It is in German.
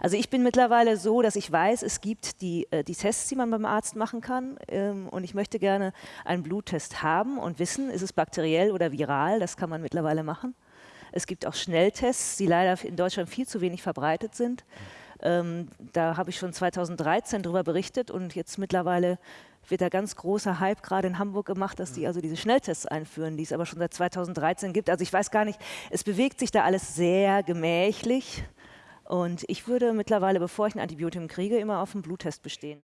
Also ich bin mittlerweile so, dass ich weiß, es gibt die, äh, die Tests, die man beim Arzt machen kann. Ähm, und ich möchte gerne einen Bluttest haben und wissen, ist es bakteriell oder viral. Das kann man mittlerweile machen. Es gibt auch Schnelltests, die leider in Deutschland viel zu wenig verbreitet sind. Ähm, da habe ich schon 2013 darüber berichtet und jetzt mittlerweile wird da ganz großer Hype gerade in Hamburg gemacht, dass die also diese Schnelltests einführen, die es aber schon seit 2013 gibt. Also ich weiß gar nicht, es bewegt sich da alles sehr gemächlich und ich würde mittlerweile, bevor ich ein Antibiotikum kriege, immer auf einen Bluttest bestehen.